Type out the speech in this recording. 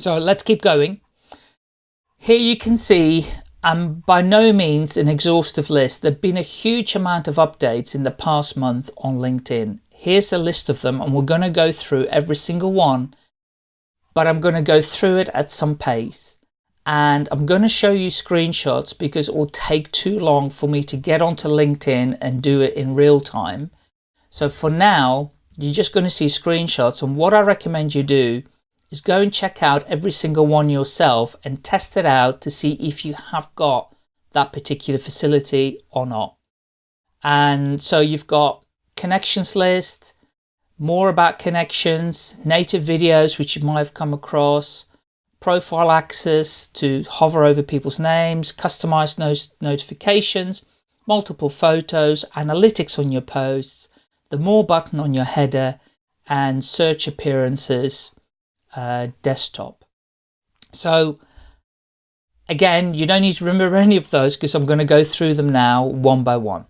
So let's keep going. Here you can see I'm by no means an exhaustive list. There've been a huge amount of updates in the past month on LinkedIn. Here's a list of them and we're going to go through every single one, but I'm going to go through it at some pace. And I'm going to show you screenshots because it will take too long for me to get onto LinkedIn and do it in real time. So for now, you're just going to see screenshots and what I recommend you do is go and check out every single one yourself and test it out to see if you have got that particular facility or not. And so you've got connections list, more about connections, native videos, which you might have come across, profile access to hover over people's names, customized notifications, multiple photos, analytics on your posts, the more button on your header, and search appearances uh, desktop. So again, you don't need to remember any of those because I'm going to go through them now one by one.